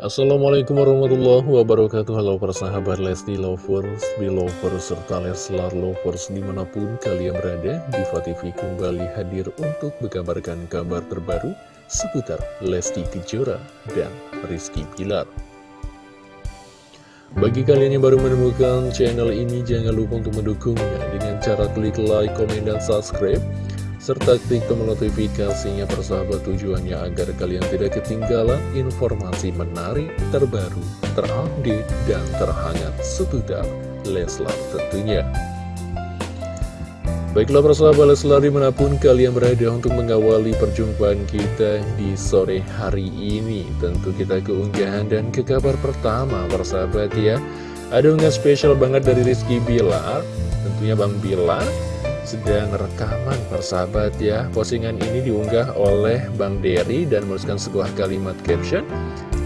Assalamualaikum warahmatullahi wabarakatuh. Halo para sahabat Lesti Lovers, Belovers, serta Leslar Lovers di mana pun kalian berada Diva TV kembali hadir untuk mengabarkan kabar terbaru seputar Lesti Kejora dan Rizky Pilar Bagi kalian yang baru menemukan channel ini jangan lupa untuk mendukungnya dengan cara klik like, komen, dan subscribe serta klik tombol notifikasinya persahabat tujuannya agar kalian tidak ketinggalan informasi menarik, terbaru, terupdate, dan terhangat seputar Leslar tentunya. Baiklah persahabat Leslar di mana pun kalian berada untuk mengawali perjumpaan kita di sore hari ini. Tentu kita keunggahan dan ke kabar pertama persahabat ya. Ada unggahan spesial banget dari Rizky Bilar. Tentunya Bang Bilar sedang rekaman persahabat ya. Postingan ini diunggah oleh Bang Derry dan menuliskan sebuah kalimat caption.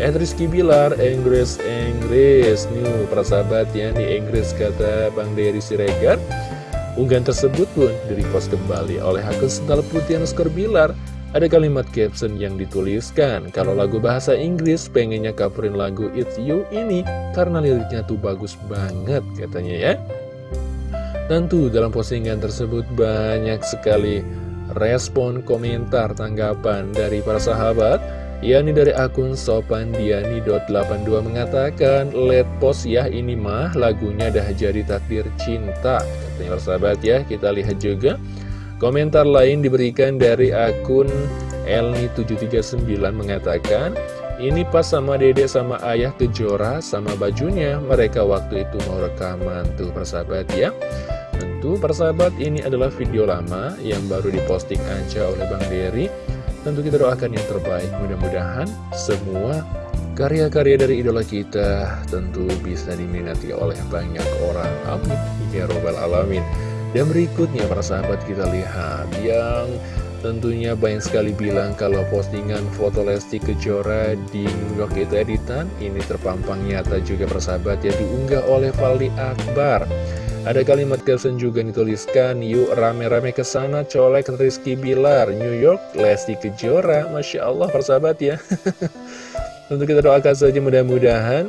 And Rizky Bilar, Inggris, Inggris. New persahabat ya, di Inggris kata Bang Derry Siregar. Unggahan tersebut pun di-repost kembali oleh akun Sental Putih Anuskar Bilar. Ada kalimat caption yang dituliskan, kalau lagu bahasa Inggris pengennya coverin lagu It's You ini karena liriknya tuh bagus banget katanya ya. Tentu dalam postingan tersebut banyak sekali respon, komentar, tanggapan dari para sahabat yakni dari akun sopandiani.82 mengatakan Let post ya ini mah lagunya dah jadi takdir cinta. Katanya sahabat ya kita lihat juga Komentar lain diberikan dari akun Elni739 mengatakan ini pas sama dedek sama ayah kejora sama bajunya Mereka waktu itu mau rekaman. Tuh persahabat ya Tentu persahabat ini adalah video lama yang baru diposting aja oleh Bang Dery. Tentu kita doakan yang terbaik. Mudah-mudahan semua karya-karya dari idola kita Tentu bisa diminati oleh banyak orang. Amin. Ya Robbal Alamin. Dan berikutnya para sahabat kita lihat Yang Tentunya banyak sekali bilang kalau postingan foto Lesti Kejora di York itu editan. Ini terpampang nyata juga persahabat ya diunggah oleh Valdi Akbar Ada kalimat caption juga yang dituliskan Yuk rame-rame ke sana colek Rizky Bilar New York Lesti Kejora. Masya Allah persahabat ya. Tentu kita doakan saja mudah-mudahan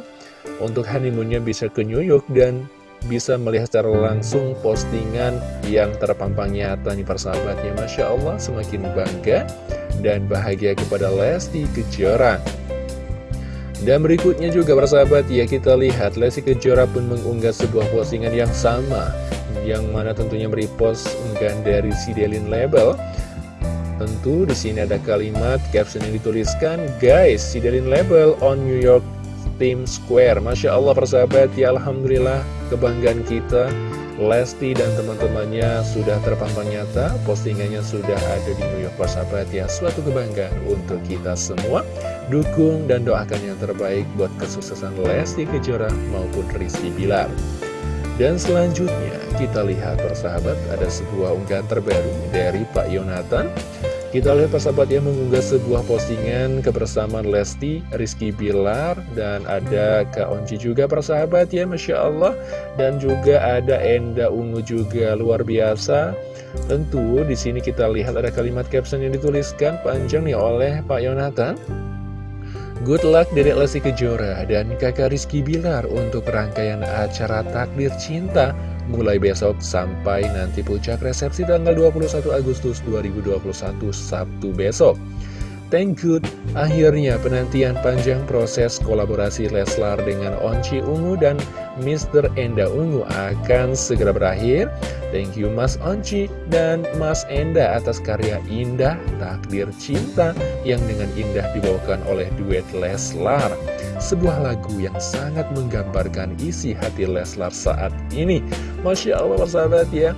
Untuk honeymoonnya bisa ke New York dan bisa melihat secara langsung postingan yang terpampang nyata nih persahabatnya Masya Allah semakin bangga dan bahagia kepada Lesti Kejora dan berikutnya juga persahabat ya kita lihat Lesti Kejora pun mengunggah sebuah postingan yang sama yang mana tentunya merepost unggahan dari Sidelin Label. Tentu di sini ada kalimat caption yang dituliskan Guys, Sidelin Label on New York Team Square. Masya Allah persahabat ya Alhamdulillah kebanggaan kita Lesti dan teman-temannya sudah terpampang nyata Postingannya sudah ada di New York persahabat ya. Suatu kebanggaan untuk kita semua Dukung dan doakan yang terbaik buat kesuksesan Lesti Kejora maupun Rizky Bilar Dan selanjutnya kita lihat persahabat ada sebuah unggahan terbaru dari Pak Yonatan kita lihat persahabat yang mengunggah sebuah postingan kebersamaan Lesti, Rizky Bilar, dan ada Kak Onci juga persahabat ya, Masya Allah. Dan juga ada Enda Ungu juga, luar biasa. Tentu di sini kita lihat ada kalimat caption yang dituliskan panjang nih oleh Pak Yonatan. Good luck dari Lesti Kejora dan kakak Rizky Bilar untuk rangkaian acara Takdir Cinta mulai besok sampai nanti puncak resepsi tanggal 21 Agustus 2021 Sabtu besok. Thank you. Akhirnya penantian panjang proses kolaborasi Leslar dengan Onci Ungu dan Mr. Enda Ungu akan segera berakhir. Thank you Mas Onci dan Mas Enda atas karya indah Takdir Cinta yang dengan indah dibawakan oleh duet Leslar. Sebuah lagu yang sangat menggambarkan isi hati Leslar saat ini. Masya Allah persahabat ya.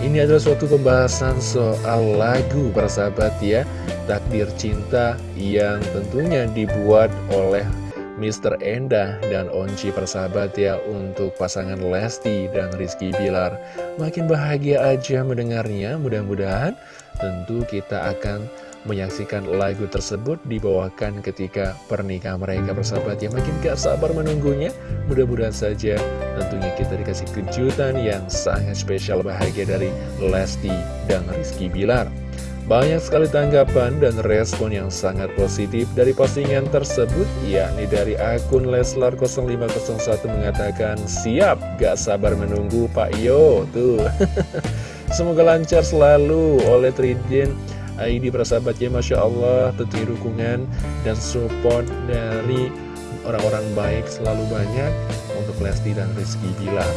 Ini adalah suatu pembahasan soal lagu persahabat ya Takdir Cinta yang tentunya dibuat oleh Mr. Enda dan Onci persahabat ya Untuk pasangan Lesti dan Rizky Bilar Makin bahagia aja mendengarnya Mudah-mudahan tentu kita akan menyaksikan lagu tersebut dibawakan ketika pernikahan mereka bersahabat ya makin gak sabar menunggunya mudah-mudahan saja tentunya kita dikasih kejutan yang sangat spesial bahagia dari Lesti dan Rizky Bilar Banyak sekali tanggapan dan respon yang sangat positif dari postingan tersebut, yakni dari akun Leslar0501 mengatakan, Siap, gak sabar menunggu Pak Yo, tuh. Semoga lancar selalu oleh Tridin ID persahabatnya Masya Allah, tentunya dukungan dan support dari orang-orang baik selalu banyak untuk Lesti dan Rizky Bilar.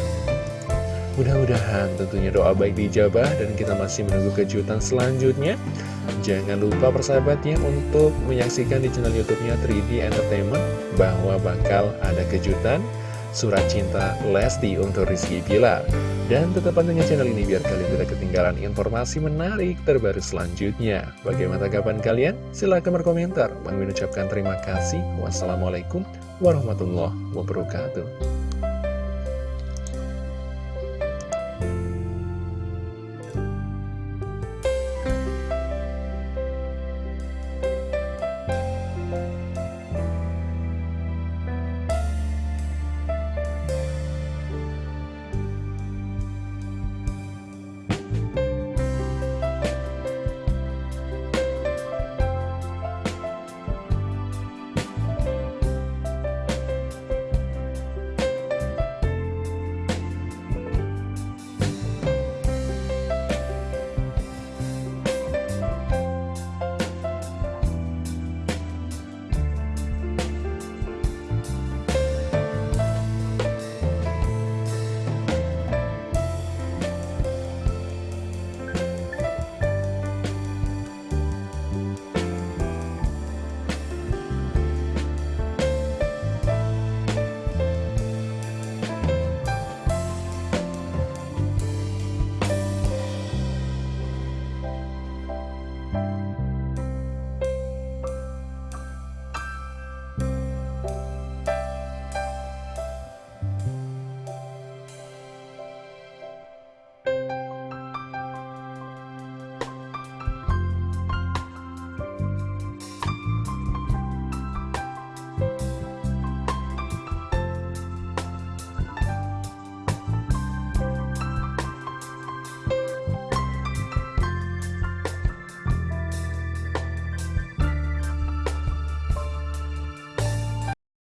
Mudah-mudahan tentunya doa baik dijabah dan kita masih menunggu kejutan selanjutnya. Jangan lupa persahabatnya untuk menyaksikan di channel YouTube-nya 3D Entertainment bahwa bakal ada kejutan surat cinta Lesti untuk Rizky Pilar. Dan tetap pantengin channel ini biar kalian tidak ketinggalan informasi menarik terbaru selanjutnya. Bagaimana tanggapan kalian? Silahkan berkomentar. Bang ucapkan terima kasih. Wassalamualaikum warahmatullahi wabarakatuh.